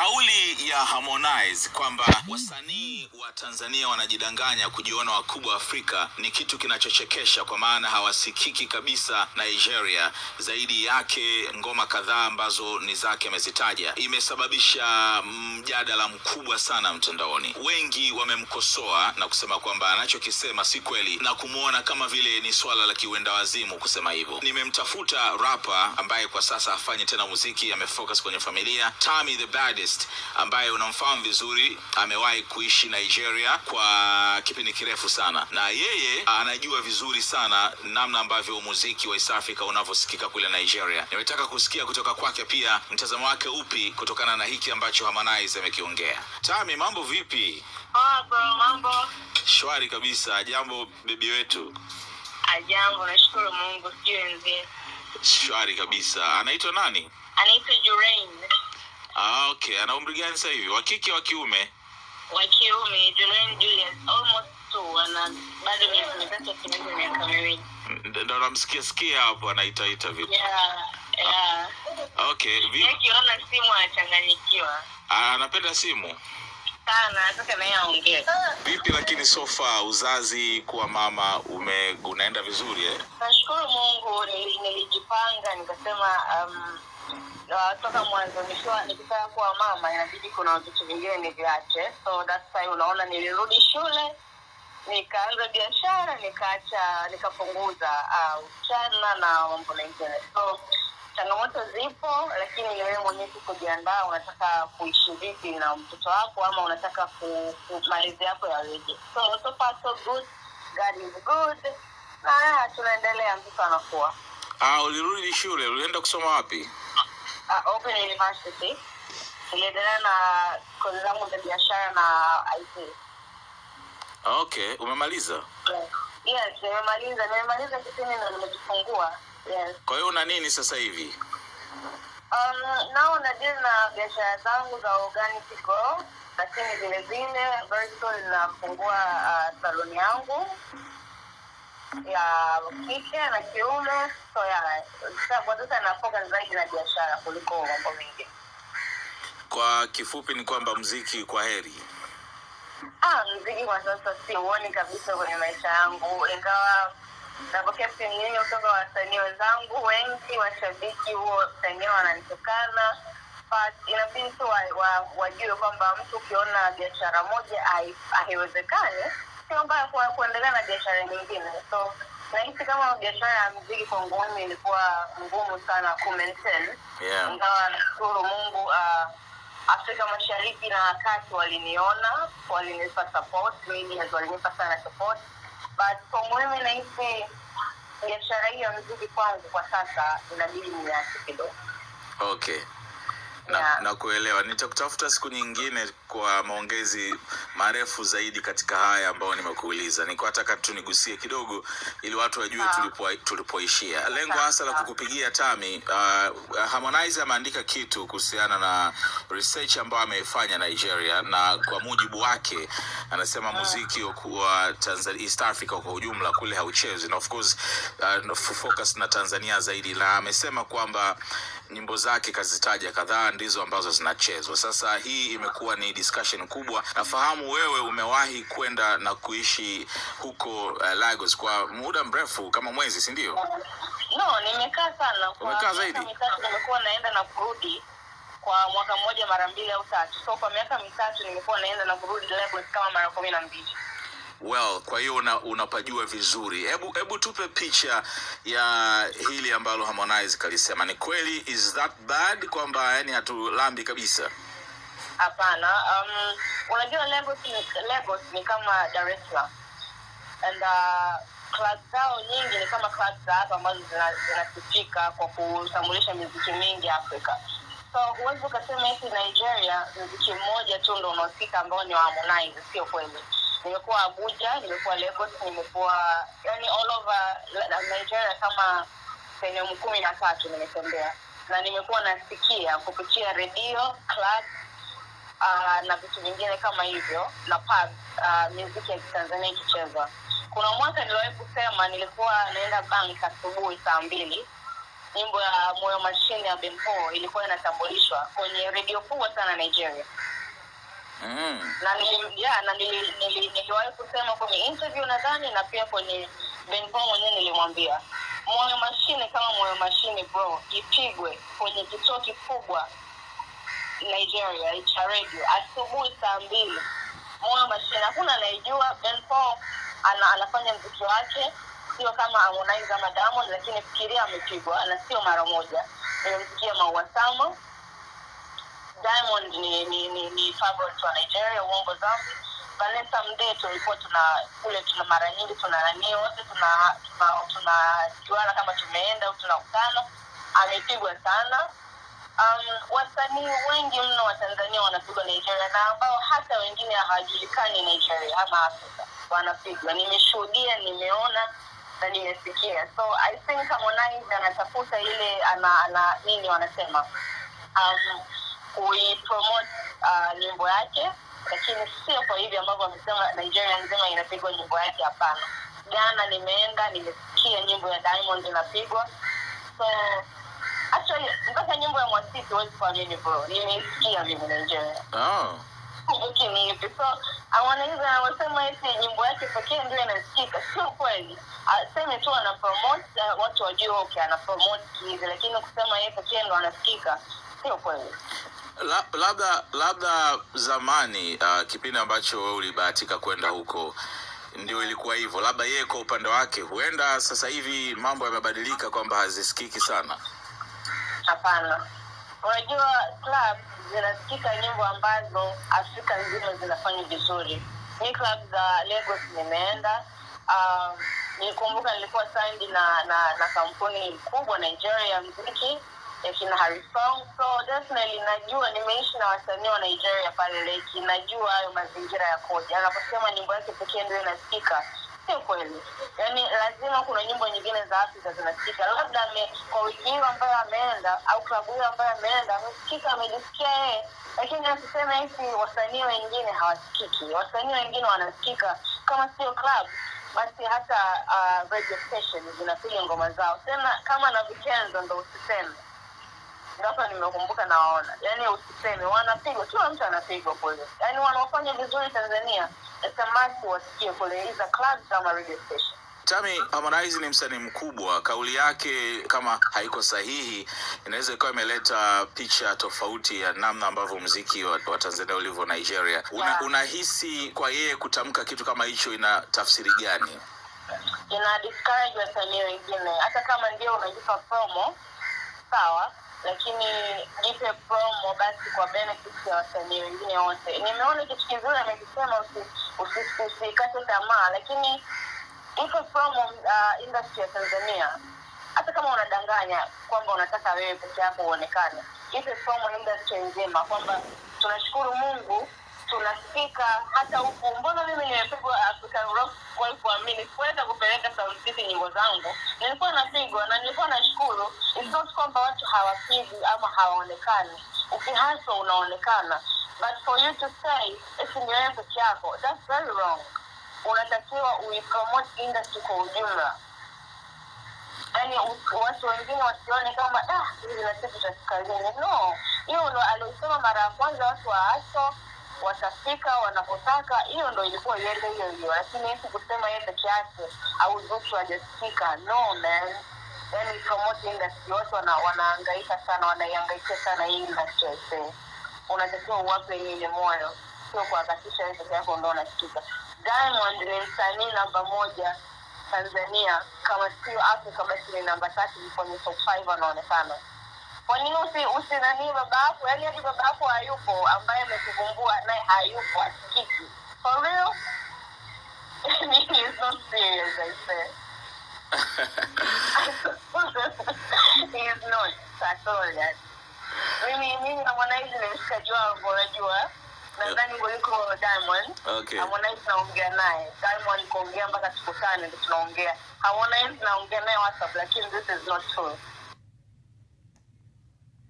Kauli ya Harmonize kwamba wasanii wa Tanzania wanajidanganya kujiona wakubwa Afrika ni kitu kinachochekesha, kwa maana hawasikiki kabisa Nigeria. Zaidi yake ngoma kadhaa ambazo ni zake amezitaja, imesababisha mjadala mkubwa sana mtandaoni. Wengi wamemkosoa na kusema kwamba anachokisema si kweli na kumwona kama vile ni swala la kiwenda wazimu kusema hivyo. Nimemtafuta rapa ambaye kwa sasa hafanyi tena muziki, amefocus kwenye familia, Tami the Baddest ambaye unamfahamu vizuri, amewahi kuishi Nigeria kwa kipindi kirefu sana, na yeye anajua vizuri sana namna ambavyo muziki wa East Africa unavyosikika kule Nigeria. Nimetaka kusikia kutoka kwake pia mtazamo wake upi kutokana na hiki ambacho Harmonize amekiongea. Tami, mambo vipi? Poa bro, mambo? Shwari kabisa. Jambo bibi wetu. Ajambo, nashukuru Mungu, sijui wenzie. Shwari kabisa. Anaitwa nani? Anaitwa Jurain Ah, okay. Ana umri gani sasa hivi? Wa kike wa kiume? wa kiume, Julian Julius, almost two, ana bado miezi mitatu akimaliza miaka miwili. Ndio namsikia sikia hapo anaitaita vipi? Yeah, yeah. Okay. Vipi? Yeye akiona simu anachanganyikiwa ah, anapenda simu. sana, nataka naye aongee. Vipi lakini so far uzazi kuwa mama ume unaenda vizuri eh? Nashukuru Mungu, nilijipanga nikasema um, uh, toka mwanzo nikiwa nikitaka kuwa mama inabidi kuna vitu vingine niviache, so that's why unaona nilirudi shule nikaanza biashara nikaacha nikapunguza uh, uchana na mambo mengine. So changamoto zipo lakini ni wewe mwenyewe kujiandaa unataka kuishi vipi na mtoto wako ama unataka ku- ku- malezi yako yaweje. So so far so good. God is good. Na tunaendelea mtoto anakuwa. Ah, ulirudi shule, ulienda kusoma wapi? Uh, open university. Niliendelea na kozi zangu za biashara na it Okay, umemaliza. yes nimemaliza. Nimemaliza kitini na nimejifungua. Yes. Kwa hiyo una nini sasa hivi? Um, nao nadili na biashara zangu za organic grow, lakini vile vile Vertical soon nafungua uh, saloni yangu ya kike na kiume. So ya kwa sasa na zaidi na biashara kuliko mambo mengine. Kwa kifupi ni kwamba mziki kwa heri. Ah, mziki kwa sasa siuoni kabisa kwenye maisha yangu, ingawa napokea simu nyingi kutoka wasanii wenzangu wengi, washabiki huo pengine wananitukana, inabidi tu wa- wa- wajue kwamba mtu ukiona biashara moja hai- haiwezekani, sio mbaya kwa kuendelea na biashara nyingine. So nahisi kama biashara ya mziki kwangu mimi ilikuwa ngumu sana ku Yeah. ingawa nashukuru mungu uh, afrika mashariki na kati waliniona walinipa support medias walinipa sana support but kwa muhimu nahisi biashara hii ya mziki kwangu kwa sasa inabidi niache kidogo Okay. Na, na kuelewa. Nitakutafuta siku nyingine kwa maongezi marefu zaidi katika haya ambayo nimekuuliza. Nilikuwa nataka tu nigusie kidogo ili watu wajue tulipo tulipoishia. Lengo hasa la kukupigia Tami, uh, Harmonize ameandika kitu kuhusiana na research ambayo ameifanya Nigeria, na kwa mujibu wake anasema muziki wa wa Tanzania, East Africa kwa ujumla kule hauchezi. Na of course uh, focus na Tanzania zaidi, na amesema kwamba nyimbo zake kazitaja kadhaa ndizo ambazo zinachezwa. Sasa hii imekuwa ni discussion kubwa. Nafahamu wewe umewahi kwenda na kuishi huko uh, Lagos kwa muda mrefu kama mwezi, si ndio? no nimekaa sana kwa Umekaa miaka zaidi? mitatu nimekuwa naenda na kurudi kwa mwaka mmoja mara mbili au tatu so kwa miaka mitatu nimekuwa naenda na kurudi Lagos kama mara kumi na mbili Well, kwa hiyo una, unapajua vizuri. Hebu hebu tupe picha ya hili ambalo Harmonize kalisema. Ni kweli is that bad kwamba yani hatulambi kabisa? hapana um, unajua Lagos ni, Lagos ni kama Dar es and uh, club zao nyingi ni kama club za hapa ambazo zina- zinasifika kwa kutambulisha miziki mingi Afrika so huwezi ukasema hiki Nigeria mziki mmoja tu ndo unaosika ambao ni wa Harmonize sio kweli nimekuwa Abuja nimekuwa Lagos nimekuwa yani all over Nigeria kama sehemu kumi na tatu nimetembea. Na nimekuwa nasikia kupitia redio club uh, na vitu vingine kama hivyo na pub uh, muziki ya kitanzania ikichezwa. Kuna mwaka niliwahi kusema nilikuwa naenda bank asubuhi saa mbili. Nyimbo ya moyo mashine ya bempo ilikuwa inatambulishwa kwenye redio kubwa sana nigeria Mm. na nili, na nili, nili, niliwahi kusema kwenye interview nadhani na pia kwenye benpo mwenyewe nilimwambia moyo mashine kama moyo mashine bro ipigwe kwenye kituo kikubwa nigeria cha radio asubuhi saa mbili moyo mashine hakuna anayejua benpo ana, anafanya mziki wake sio kama harmonize ama diamond lakini fikiria amepigwa na sio mara moja nimemsikia maua sama diamond ni ni ni, ni favorite wa nigeria uongo zambi vanessa mdee tulikuwa tuna kule tuna mara nyingi tuna nani wote tuna tunajuana tuna, tunajuana kama tumeenda au tunakutana amepigwa sana. Um, wasanii wengi mno wa tanzania wanapigwa nigeria na ambao hata wengine hawajulikani nigeria ama afrika wanapigwa. Nimeshuhudia nimeona na nimesikia. So i think harmonize anatafuta ile ana, ana nini wanasema? Um, kuipromote uh, nyimbo yake lakini sio kwa hivi ambavyo wamesema nigeria nzima inapigwa nyimbo yake hapana. Gana nimeenda nimesikia nyimbo ya diamond inapigwa. So actually mpaka nyimbo ya mwasiti huwezi kuamini bro nimeisikia mimi nigeria. Oh. kumbuki ni hivi so wasema eti nyimbo yake pekee ndio inasikika. Sio kweli. Aseme tu ana promote uh, watu wajue okay ana promote hizi lakini kusema yeye pekee ndo anasikika sio kweli La, labda labda zamani uh, kipindi ambacho wewe ulibahatika kwenda huko ndio ilikuwa hivyo. Labda yeye kwa upande wake huenda sasa hivi mambo yamebadilika kwamba hazisikiki sana. Hapana. Unajua club zinasikika nyimbo ambazo afrika nzima zinafanya vizuri. Mi club za lagos nimeenda. Um, nikumbuka nilikuwa sandi na, na na kampuni kubwa nigeria mziki ya kina so definitely najua nimeishi na wasanii wa nigeria pale leki najua hayo mazingira yakoje. Anaposema nyimbo yake pekee ndio inasikika sio kweli. Yaani lazima kuna nyimbo nyingine za afrika zinasikika labda kwa wiki hiyo ambayo ameenda au klabu hiyo ambayo ameenda amesikika amejisikia yeye. Lakini asiseme hisi wasanii wengine hawasikiki wasanii wengine wanasikika kama sio club basi hata uh, radio station zinapiga ngoma zao. Tena kama na vikenzo ndo usiseme hapa nimekumbuka nawaona yani, usiseme wanapigwa kila mtu anapigwa kule yani wanaofanya vizuri tanzania samasi wasikie kule iza clubs kama radio station Tami, Harmonize ni msanii mkubwa. Kauli yake kama haiko sahihi, inaweza ikawa imeleta picha tofauti ya namna ambavyo mziki wa, wa Tanzania ulivyo Nigeria. Una, Yeah. unahisi kwa yeye kutamka kitu kama hicho ina tafsiri gani? ina discourage wasanii wengine hata kama ndio unajipa promo sawa lakini jipe promo basi kwa benefit ya wasanii wengine wote. Nimeona kitu kizuri amekisema usi- usi- usikate tamaa. Lakini ipe promo uh, industry ya tanzania. Hata kama unadanganya kwamba unataka wewe peke yako uonekane ipe promo industry nzima kwamba tunashukuru mungu tunasikika hata huku mbona mimi nimepigwa african rock kwa kuamini? Sikuweza kupeleka sauti City nyimbo zangu. Nilikuwa napigwa na nilikuwa nashukuru. Not kwamba watu hawapigi ama hawaonekani. Ukihaswa unaonekana. But for you to say eti ni wewe peke yako that's very wrong. Unatakiwa uipromote industry kwa ujumla. Yani watu wengine wasione kama "Ah, hizi na sisi cha no. Hiyo ndo aliosema mara ya kwanza watu wa aso watafika wanapotaka hiyo ndo ilikuwa iende hiyo hiyo. Lakini hisi kusema yeye peke yake au zuchu hajasikika no man. Yani promote industry watu wana, wanaangaika sana wanaiangaikia sana hii industry I unatakiwa uwape nyenye moyo? Sio kuhakikisha wewe peke yako ndo unasikika diamond ni msanii namba moja tanzania. Kama sio afrika basi ni namba tatu kwenye top five anaonekana kwa nini usi, usi nani baba yako yaani hadi baba yako hayupo ambaye amekuvumbua naye hayupo asikiki. For real? He not serious I say he not at all yani. mimi mimi na Harmonize ni mshikaji wangu unajua. Nadhani kuliko Diamond. Okay. Harmonize naongea naye. Diamond kuongea mpaka tukutane ndio tunaongea. Harmonize naongea naye WhatsApp lakini this is not true